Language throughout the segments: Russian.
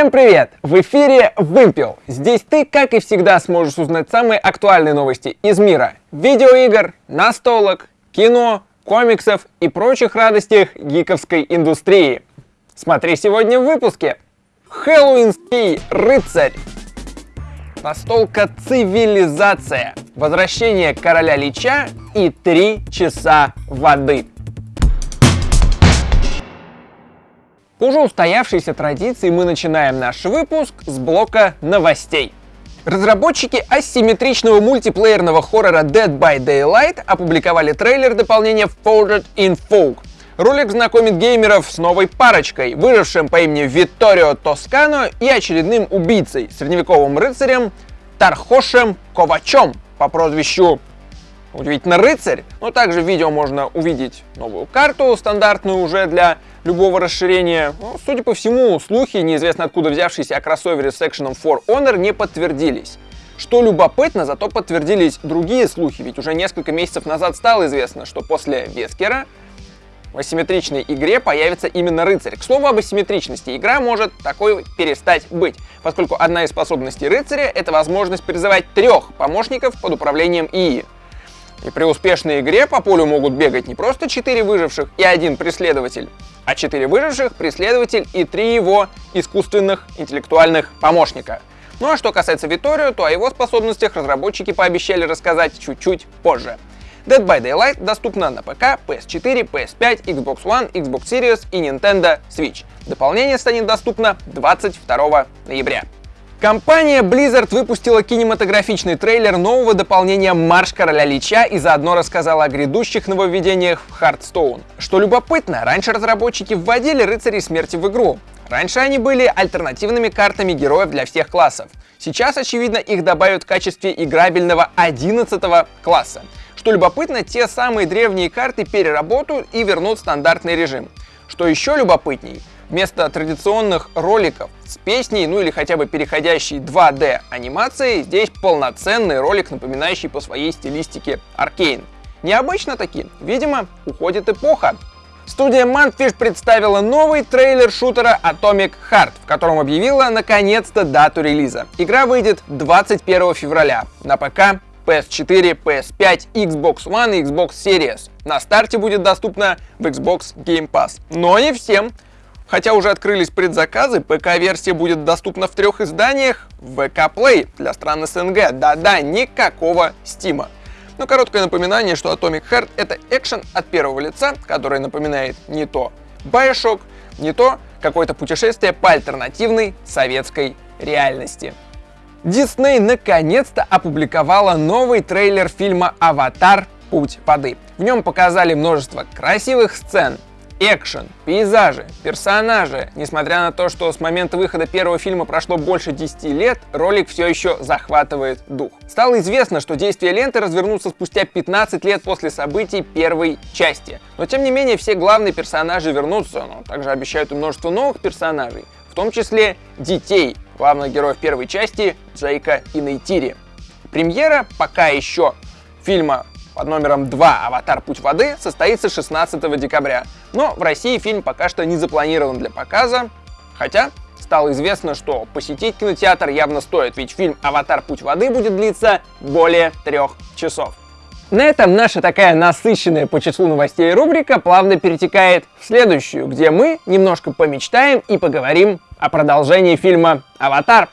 Всем привет! В эфире Вымпел. Здесь ты, как и всегда, сможешь узнать самые актуальные новости из мира видеоигр, настолок, кино, комиксов и прочих радостях гиковской индустрии. Смотри сегодня в выпуске. Хэллоуинский рыцарь. Настолка цивилизация. Возвращение короля Лича и три часа воды. По уже устоявшейся традиции мы начинаем наш выпуск с блока новостей. Разработчики асимметричного мультиплеерного хоррора Dead by Daylight опубликовали трейлер дополнения Folded in Folk. Ролик знакомит геймеров с новой парочкой, выжившим по имени Витторио Тоскано и очередным убийцей, средневековым рыцарем Тархошем Ковачом по прозвищу удивительно рыцарь. Но также в видео можно увидеть новую карту, стандартную уже для любого расширения. Но, судя по всему, слухи, неизвестно откуда взявшиеся о кроссовере с экшеном For Honor, не подтвердились. Что любопытно, зато подтвердились другие слухи, ведь уже несколько месяцев назад стало известно, что после Вескера в асимметричной игре появится именно рыцарь. К слову об асимметричности, игра может такой перестать быть, поскольку одна из способностей рыцаря — это возможность призывать трех помощников под управлением ИИ. И при успешной игре по полю могут бегать не просто 4 выживших и один преследователь, а 4 выживших, преследователь и 3 его искусственных интеллектуальных помощника. Ну а что касается Виторио, то о его способностях разработчики пообещали рассказать чуть-чуть позже. Dead by Daylight доступна на ПК, PS4, PS5, Xbox One, Xbox Series и Nintendo Switch. Дополнение станет доступно 22 ноября. Компания Blizzard выпустила кинематографичный трейлер нового дополнения «Марш Короля Лича» и заодно рассказала о грядущих нововведениях в Hearthstone. Что любопытно, раньше разработчики вводили рыцарей смерти в игру. Раньше они были альтернативными картами героев для всех классов. Сейчас, очевидно, их добавят в качестве играбельного 11 класса. Что любопытно, те самые древние карты переработают и вернут стандартный режим. Что еще любопытней, вместо традиционных роликов с песней, ну или хотя бы переходящей 2D анимацией, здесь полноценный ролик, напоминающий по своей стилистике Аркейн. Необычно таки, видимо, уходит эпоха. Студия Mantfish представила новый трейлер шутера Atomic Heart, в котором объявила наконец-то дату релиза. Игра выйдет 21 февраля на ПК, PS4, PS5, Xbox One и Xbox Series. На старте будет доступна в Xbox Game Pass. Но не всем. Хотя уже открылись предзаказы, ПК-версия будет доступна в трех изданиях VK Play для стран СНГ. Да-да, никакого стима. Но короткое напоминание, что Atomic Heart — это экшен от первого лица, который напоминает не то Bioshock, не то какое-то путешествие по альтернативной советской реальности. Дисней наконец-то опубликовала новый трейлер фильма «Аватар. Путь воды». В нем показали множество красивых сцен, экшен, пейзажи, персонажи. Несмотря на то, что с момента выхода первого фильма прошло больше 10 лет, ролик все еще захватывает дух. Стало известно, что действия ленты развернутся спустя 15 лет после событий первой части. Но тем не менее, все главные персонажи вернутся, но также обещают и множество новых персонажей, в том числе детей, главных героев первой части Джейка и Нейтири. Премьера пока еще фильма под номером 2 «Аватар. Путь воды» состоится 16 декабря. Но в России фильм пока что не запланирован для показа, хотя стало известно, что посетить кинотеатр явно стоит, ведь фильм «Аватар. Путь воды» будет длиться более трех часов. На этом наша такая насыщенная по числу новостей рубрика плавно перетекает в следующую, где мы немножко помечтаем и поговорим о продолжении фильма «Аватар».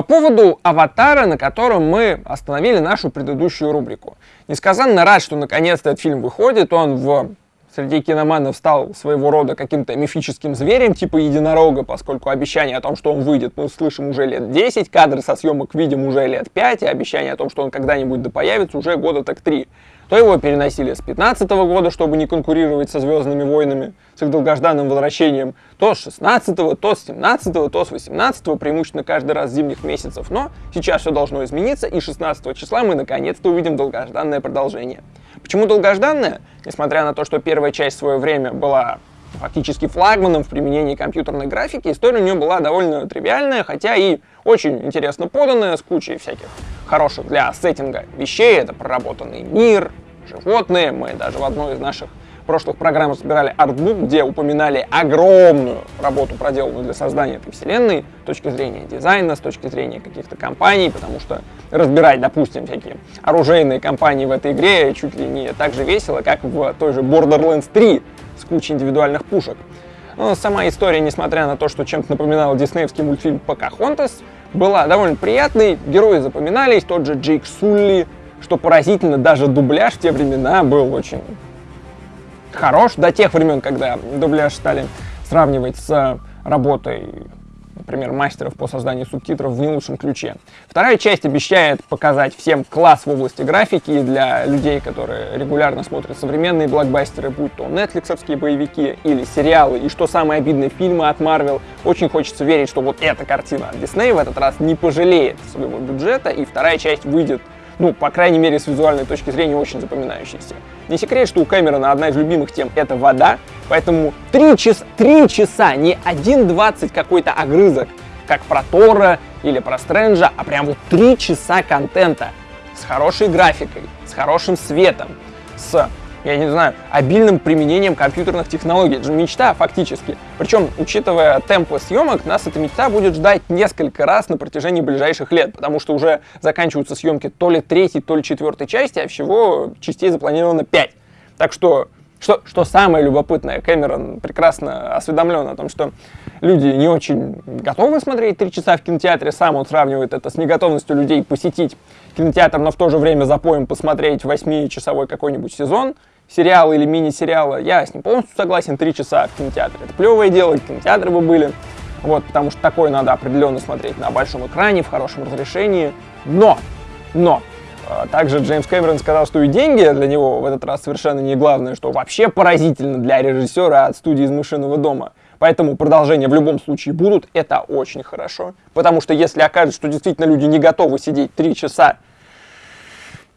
По поводу «Аватара», на котором мы остановили нашу предыдущую рубрику. Несказанно рад, что наконец-то этот фильм выходит, он в среди киноманов стал своего рода каким-то мифическим зверем типа единорога, поскольку обещание о том, что он выйдет, мы слышим уже лет 10, кадры со съемок видим уже лет 5, и обещание о том, что он когда-нибудь да появится, уже года так 3. То его переносили с 15 -го года, чтобы не конкурировать со Звездными войнами, с их долгожданным возвращением, то с 16 то с 17 то с 18 преимущественно каждый раз зимних месяцев. Но сейчас все должно измениться, и 16 числа мы наконец-то увидим долгожданное продолжение. Почему долгожданное? Несмотря на то, что первая часть в свое время была фактически флагманом в применении компьютерной графики, история у нее была довольно тривиальная, хотя и очень интересно поданная, с кучей всяких хороших для сеттинга вещей. Это проработанный мир, животные. Мы даже в одной из наших прошлых программах собирали артбук, где упоминали огромную работу, проделанную для создания этой вселенной, с точки зрения дизайна, с точки зрения каких-то компаний, потому что разбирать, допустим, всякие оружейные компании в этой игре чуть ли не так же весело, как в той же Borderlands 3 с кучей индивидуальных пушек. Но сама история, несмотря на то, что чем-то напоминала диснеевский мультфильм «Покахонтас», была довольно приятной, герои запоминались, тот же Джейк Сулли, что поразительно, даже дубляж в те времена был очень хорош, до тех времен, когда дубляж стали сравнивать с работой например, мастеров по созданию субтитров в не лучшем ключе. Вторая часть обещает показать всем класс в области графики для людей, которые регулярно смотрят современные блокбастеры, будь то нетфликсовские боевики или сериалы, и что самое обидное, фильмы от Marvel. Очень хочется верить, что вот эта картина от Disney в этот раз не пожалеет своего бюджета, и вторая часть выйдет ну, по крайней мере, с визуальной точки зрения, очень запоминающийся. Не секрет, что у Кэмерона одна из любимых тем — это вода, поэтому три часа, три часа, не 1.20 какой-то огрызок, как про Тора или про Стрэнджа, а прям вот три часа контента с хорошей графикой, с хорошим светом, с я не знаю, обильным применением компьютерных технологий. Это же мечта фактически. Причем, учитывая темпы съемок, нас эта мечта будет ждать несколько раз на протяжении ближайших лет, потому что уже заканчиваются съемки то ли третьей, то ли четвертой части, а всего частей запланировано пять. Так что что, что самое любопытное, Кэмерон прекрасно осведомлен о том, что люди не очень готовы смотреть три часа в кинотеатре. Сам он сравнивает это с неготовностью людей посетить кинотеатр, но в то же время запоем посмотреть восьмичасовой какой-нибудь сезон сериала или мини-сериала. Я с ним полностью согласен, три часа в кинотеатре. Это плевое дело, кинотеатры бы были. Вот, потому что такое надо определенно смотреть на большом экране, в хорошем разрешении. Но, но, также Джеймс Кэмерон сказал, что и деньги для него в этот раз совершенно не главное, что вообще поразительно для режиссера от студии из «Мышиного дома». Поэтому продолжения в любом случае будут, это очень хорошо. Потому что если окажется, что действительно люди не готовы сидеть три часа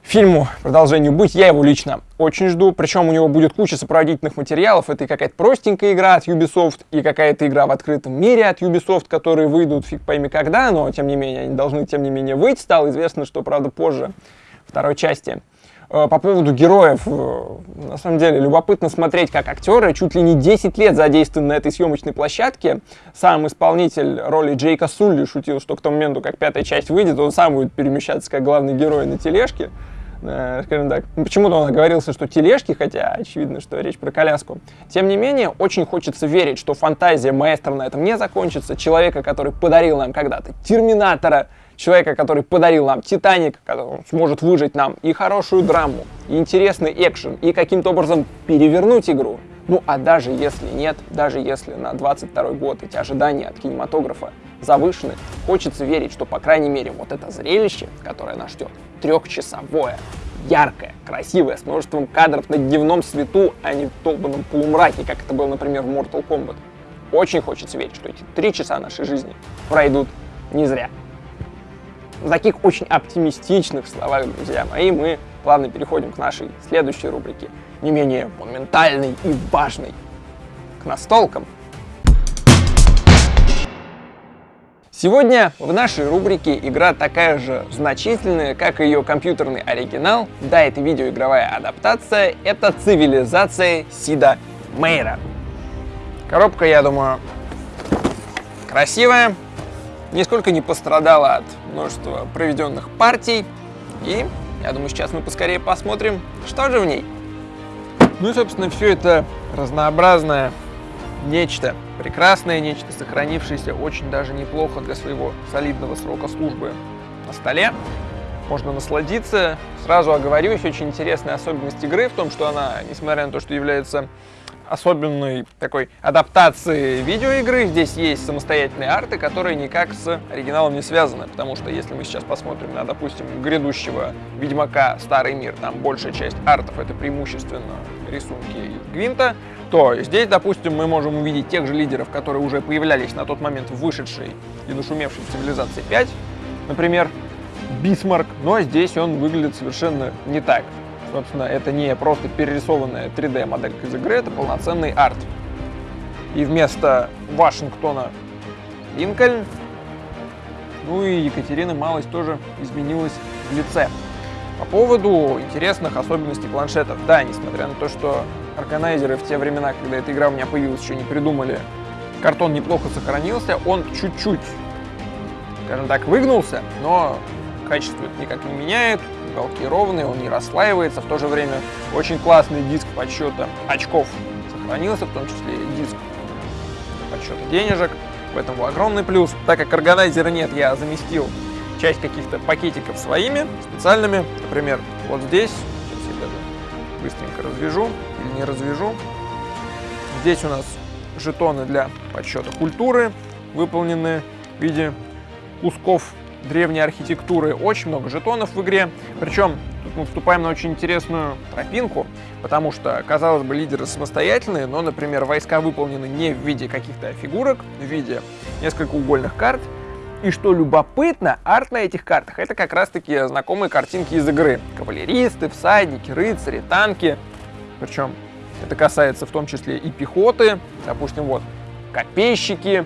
фильму продолжению быть, я его лично очень жду. Причем у него будет куча сопроводительных материалов. Это и какая-то простенькая игра от Ubisoft, и какая-то игра в открытом мире от Ubisoft, которые выйдут фиг пойми когда, но тем не менее они должны тем не менее выйти. Стало известно, что, правда, позже второй части. Э, по поводу героев, э, на самом деле, любопытно смотреть, как актеры чуть ли не 10 лет задействованы на этой съемочной площадке. Сам исполнитель роли Джейка Сулли шутил, что к тому моменту, как пятая часть выйдет, он сам будет перемещаться как главный герой на тележке. Э, скажем так, почему-то он оговорился, что тележки, хотя очевидно, что речь про коляску. Тем не менее, очень хочется верить, что фантазия маэстро на этом не закончится. Человека, который подарил нам когда-то Терминатора, человека, который подарил нам Титаник, который сможет выжить нам и хорошую драму, и интересный экшен, и каким-то образом перевернуть игру. Ну а даже если нет, даже если на 22 год эти ожидания от кинематографа завышены, хочется верить, что по крайней мере вот это зрелище, которое нас ждет, трехчасовое, яркое, красивое, с множеством кадров на дневном свету, а не в долбанном полумраке, как это было, например, в Mortal Kombat. Очень хочется верить, что эти три часа нашей жизни пройдут не зря. В таких очень оптимистичных словах, друзья мои, мы плавно переходим к нашей следующей рубрике, не менее монументальной и важной, к настолкам. Сегодня в нашей рубрике игра такая же значительная, как и ее компьютерный оригинал. Да, это видеоигровая адаптация, это цивилизация Сида Мейра. Коробка, я думаю, красивая, нисколько не пострадала от множества проведенных партий. И я думаю, сейчас мы поскорее посмотрим, что же в ней. Ну и, собственно, все это разнообразное нечто прекрасное, нечто сохранившееся очень даже неплохо для своего солидного срока службы на столе. Можно насладиться. Сразу оговорюсь, очень интересная особенность игры в том, что она, несмотря на то, что является особенной такой адаптации видеоигры. Здесь есть самостоятельные арты, которые никак с оригиналом не связаны, потому что если мы сейчас посмотрим на, допустим, грядущего Ведьмака Старый мир, там большая часть артов это преимущественно рисунки Гвинта, то здесь, допустим, мы можем увидеть тех же лидеров, которые уже появлялись на тот момент в вышедшей и нашумевшей цивилизации 5, например, Бисмарк, но здесь он выглядит совершенно не так. Собственно, это не просто перерисованная 3D-моделька из игры, это полноценный арт. И вместо Вашингтона Линкольн, ну и Екатерина малость тоже изменилась в лице. По поводу интересных особенностей планшетов. Да, несмотря на то, что органайзеры в те времена, когда эта игра у меня появилась, еще не придумали, картон неплохо сохранился, он чуть-чуть, скажем так, выгнулся, но качество это никак не меняет, уголки ровные, он не расслаивается, в то же время очень классный диск подсчета очков сохранился, в том числе и диск подсчета денежек, в этом был огромный плюс. Так как органайзера нет, я заместил часть каких-то пакетиков своими, специальными. Например, вот здесь, сейчас я даже быстренько развяжу или не развяжу. Здесь у нас жетоны для подсчета культуры, выполнены в виде кусков древней архитектуры. Очень много жетонов в игре. Причем тут мы вступаем на очень интересную тропинку, потому что, казалось бы, лидеры самостоятельные, но, например, войска выполнены не в виде каких-то фигурок, в виде несколько угольных карт. И что любопытно, арт на этих картах это как раз таки знакомые картинки из игры. Кавалеристы, всадники, рыцари, танки. Причем это касается в том числе и пехоты. Допустим, вот копейщики,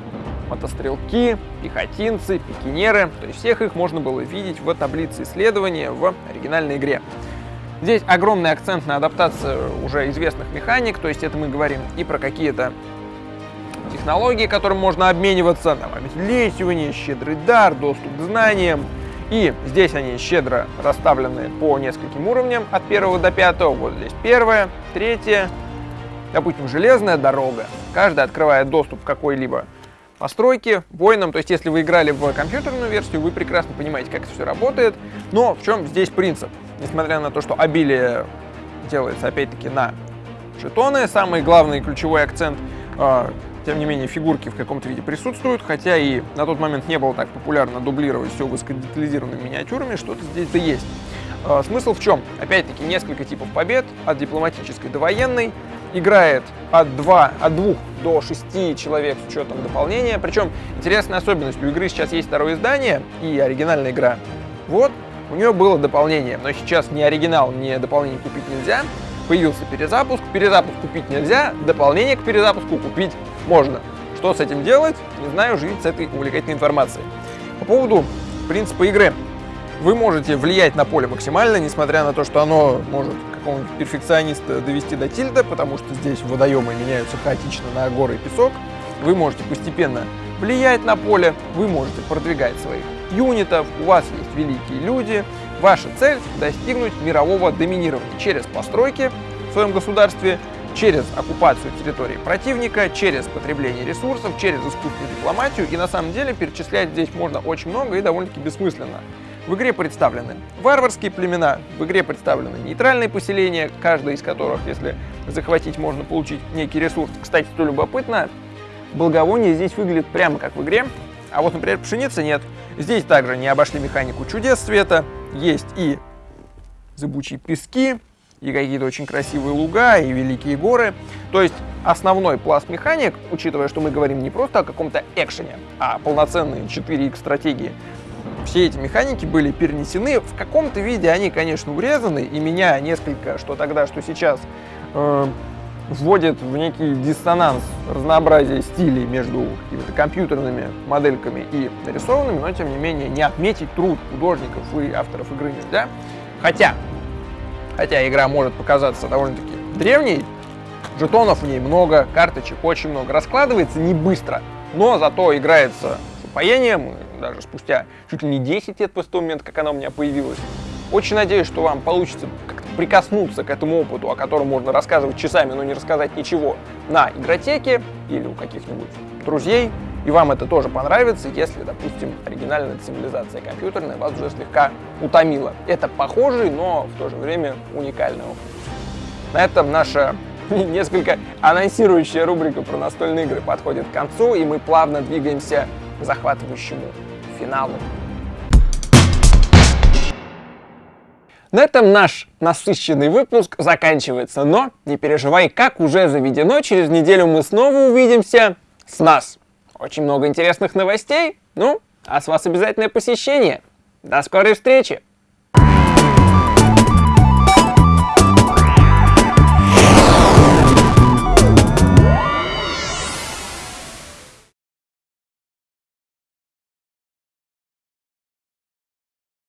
мотострелки, пехотинцы, пикинеры. То есть всех их можно было видеть в таблице исследования в оригинальной игре. Здесь огромный акцент на адаптацию уже известных механик, то есть это мы говорим и про какие-то технологии, которым можно обмениваться, там, обезлесивание, щедрый дар, доступ к знаниям. И здесь они щедро расставлены по нескольким уровням, от первого до пятого. Вот здесь первое, третье, допустим, железная дорога. Каждая открывает доступ к какой-либо постройки, воинам. То есть, если вы играли в компьютерную версию, вы прекрасно понимаете, как это все работает. Но в чем здесь принцип? Несмотря на то, что обилие делается, опять-таки, на жетоны, самый главный ключевой акцент, э, тем не менее, фигурки в каком-то виде присутствуют, хотя и на тот момент не было так популярно дублировать все высокодетализированными миниатюрами, что-то здесь-то есть. Э, смысл в чем? Опять-таки, несколько типов побед, от дипломатической до военной, играет от 2, от 2 до 6 человек с учетом дополнения. Причем интересная особенность, у игры сейчас есть второе издание и оригинальная игра. Вот, у нее было дополнение, но сейчас ни оригинал, ни дополнение купить нельзя. Появился перезапуск, перезапуск купить нельзя, дополнение к перезапуску купить можно. Что с этим делать, не знаю, живите с этой увлекательной информацией. По поводу принципа игры. Вы можете влиять на поле максимально, несмотря на то, что оно может какого-нибудь перфекциониста довести до тильда, потому что здесь водоемы меняются хаотично на горы и песок. Вы можете постепенно влиять на поле, вы можете продвигать своих юнитов, у вас есть великие люди. Ваша цель – достигнуть мирового доминирования через постройки в своем государстве, через оккупацию территории противника, через потребление ресурсов, через искусственную дипломатию. И на самом деле перечислять здесь можно очень много и довольно-таки бессмысленно. В игре представлены варварские племена, в игре представлены нейтральные поселения, каждое из которых, если захватить, можно получить некий ресурс. Кстати, что любопытно, благовоние здесь выглядит прямо как в игре, а вот, например, пшеницы нет. Здесь также не обошли механику чудес света, есть и зыбучие пески, и какие-то очень красивые луга, и великие горы. То есть основной пласт механик, учитывая, что мы говорим не просто о каком-то экшене, а о полноценной 4X стратегии, все эти механики были перенесены. В каком-то виде они, конечно, урезаны, и меня несколько, что тогда, что сейчас, э, вводит в некий диссонанс разнообразия стилей между какими-то компьютерными модельками и нарисованными, но, тем не менее, не отметить труд художников и авторов игры нельзя. Хотя, хотя игра может показаться довольно-таки древней, жетонов в ней много, карточек очень много, раскладывается не быстро, но зато играется с упоением, даже спустя чуть ли не 10 лет после того момента, как она у меня появилась. Очень надеюсь, что вам получится как-то прикоснуться к этому опыту, о котором можно рассказывать часами, но не рассказать ничего на игротеке или у каких-нибудь друзей. И вам это тоже понравится, если, допустим, оригинальная цивилизация компьютерная вас уже слегка утомила. Это похожий, но в то же время уникальный опыт. На этом наша несколько анонсирующая рубрика про настольные игры подходит к концу, и мы плавно двигаемся к захватывающему финалу. На этом наш насыщенный выпуск заканчивается, но не переживай, как уже заведено, через неделю мы снова увидимся с нас. Очень много интересных новостей, ну, а с вас обязательное посещение. До скорой встречи!